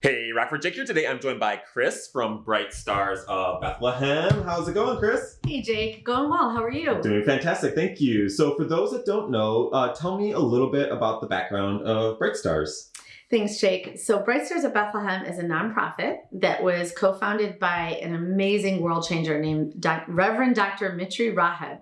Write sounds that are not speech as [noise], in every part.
Hey, Rockford Jake here. Today I'm joined by Chris from Bright Stars of Bethlehem. How's it going, Chris? Hey, Jake. Going well. How are you? Doing fantastic. Thank you. So, for those that don't know, uh, tell me a little bit about the background of Bright Stars. Thanks, Jake. So, Bright Stars of Bethlehem is a nonprofit that was co founded by an amazing world changer named Doc- Reverend Dr. Mitri Raheb,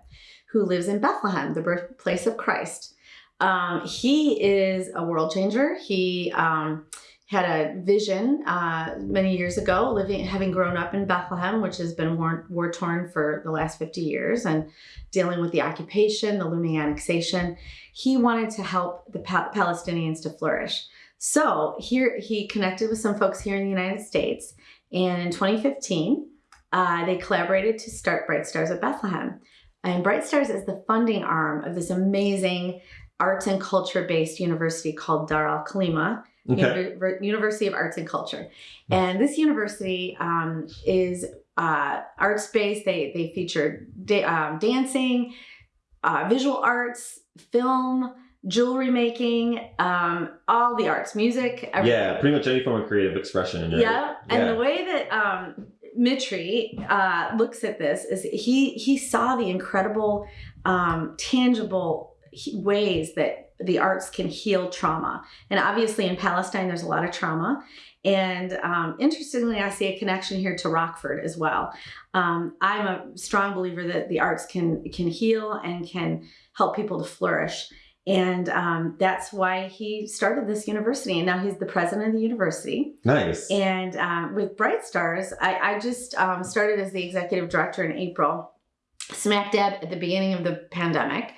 who lives in Bethlehem, the birthplace of Christ. Um, he is a world changer. He um, had a vision uh, many years ago, living, having grown up in Bethlehem, which has been war, torn for the last 50 years, and dealing with the occupation, the looming annexation. He wanted to help the pa- Palestinians to flourish. So here he connected with some folks here in the United States, and in 2015, uh, they collaborated to start Bright Stars of Bethlehem. And Bright Stars is the funding arm of this amazing arts and culture based university called Dar al Kalima Okay. Univer- University of Arts and Culture. And this university um, is uh, arts based. They they feature da- um, dancing, uh, visual arts, film, jewelry making, um, all the arts, music. everything. Yeah, pretty much any form of creative expression. right? Yeah, and the way that um, Mitri uh, looks at this is he he saw the incredible, um, tangible ways that the arts can heal trauma, and obviously in Palestine there's a lot of trauma. And um, interestingly, I see a connection here to Rockford as well. Um, I'm a strong believer that the arts can can heal and can help people to flourish. And um, that's why he started this university. And now he's the president of the university. Nice. And um, with Bright Stars, I, I just um, started as the executive director in April, smack dab at the beginning of the pandemic.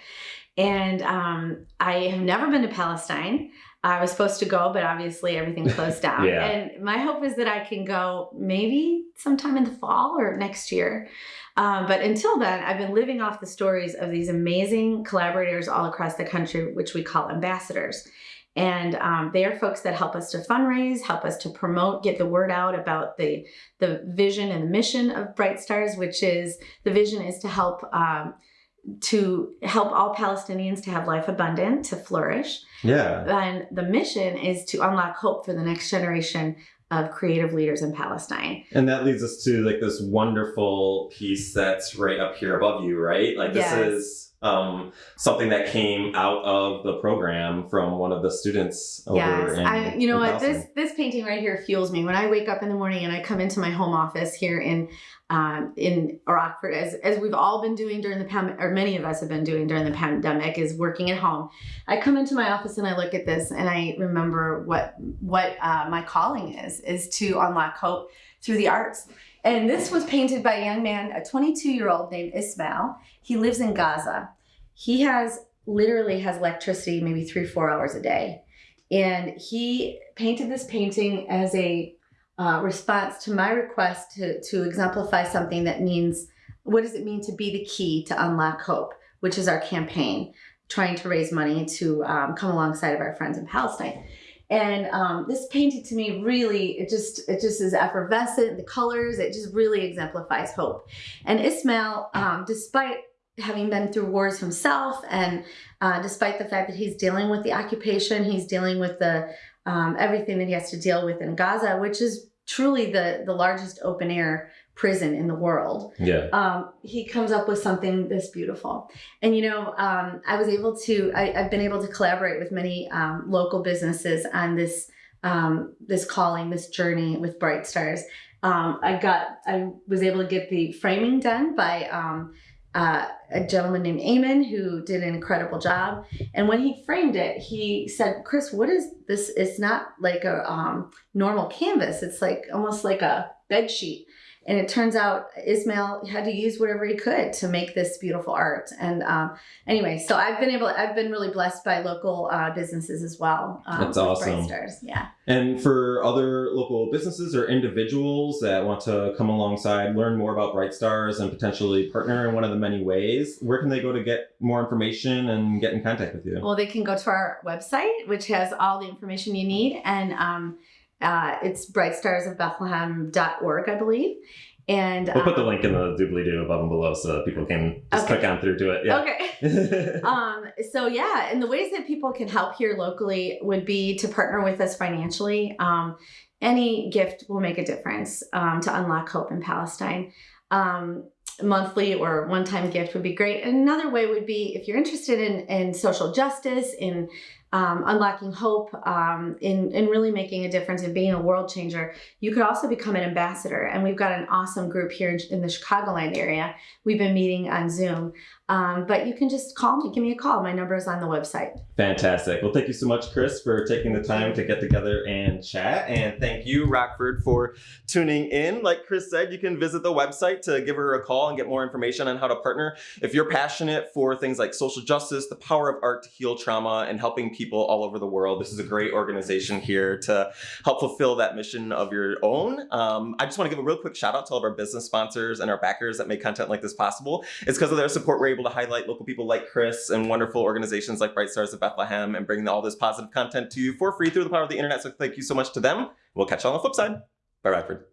And um, I have never been to Palestine. I was supposed to go, but obviously everything [laughs] closed down. Yeah. And my hope is that I can go maybe sometime in the fall or next year. Um, but until then, I've been living off the stories of these amazing collaborators all across the country, which we call ambassadors. And um, they are folks that help us to fundraise, help us to promote, get the word out about the the vision and the mission of Bright Stars, which is the vision is to help um, to help all Palestinians to have life abundant, to flourish, yeah. and the mission is to unlock hope for the next generation of creative leaders in Palestine. And that leads us to like this wonderful piece that's right up here above you, right? Like this Yes. is um, something that came out of the program from one of the students over yes, in I, you know what? This this painting right here fuels me when I wake up in the morning and I come into my home office here in um, in Rockford, as as we've all been doing during the pandemic, or many of us have been doing during the pandemic, is working at home. I come into my office and I look at this and I remember what what uh, my calling is is to unlock hope through the arts. And this was painted by a young man, a 22 year old named Ismail. He lives in Gaza. He has literally has electricity maybe three four hours a day and he painted this painting as a uh, response to my request to, to exemplify something that means what does it mean to be the key to unlock hope which is our campaign trying to raise money to um, come alongside of our friends in palestine. And um, this painting to me really it just it just is effervescent the colors it just really exemplifies hope. And ismail um, despite having been through wars himself and uh, despite the fact that he's dealing with the occupation, he's dealing with the um, everything that he has to deal with in Gaza, which is truly the the largest open air prison in the world. yeah. Um, he comes up with something this beautiful, and you know, um, I was able to. I, I've been able to collaborate with many um, local businesses on this um, this calling, this journey with Bright Stars. Um, I got. I was able to get the framing done by. Uh, a gentleman named Eamon who did an incredible job. And when he framed it, he said, "Chris, what is this? It's not like a um, normal canvas. It's like almost like a bed sheet." And it turns out Ismail had to use whatever he could to make this beautiful art. And um, anyway, so I've been able, I've been really blessed by local uh, businesses as well. Um, That's awesome. Bright Stars, yeah. And for other local businesses or individuals that want to come alongside, learn more about Bright Stars and potentially partner in one of the many ways, where can they go to get more information and get in contact with you? Well, they can go to our website, which has all the information you need, and um, uh, it's brightstarsofbethlehem.org, I believe. And We'll put the um, link in the doobly doo above and below so people can just Okay. click on through to it. Yeah. Okay. [laughs] um, so yeah, and the ways that people can help here locally would be to partner with us financially. Um, any gift will make a difference um, to unlock hope in Palestine. Um, monthly or one time gift would be great. And another way would be if you're interested in, in social justice, in um, unlocking hope, um, in, in really making a difference and being a world changer, you could also become an ambassador. And we've got an awesome group here in, in the Chicagoland area. We've been meeting on Zoom. Um, but you can just call me, give me a call. My number is on the website. Fantastic. Well, thank you so much, Chris, for taking the time to get together and chat. And thank you, Rockford, for tuning in. Like Chris said, you can visit the website to give her a call and get more information on how to partner. If you're passionate for things like social justice, the power of art to heal trauma, and helping people all over the world, this is a great organization here to help fulfill that mission of your own. Um, I just want to give a real quick shout out to all of our business sponsors and our backers that make content like this possible. It's because of their support we're able to highlight local people like Chris and wonderful organizations like Bright Stars of Bethlehem and bring all this positive content to you for free through the power of the internet. So thank you so much to them. We'll catch you on the flip side. Bye, Rockford.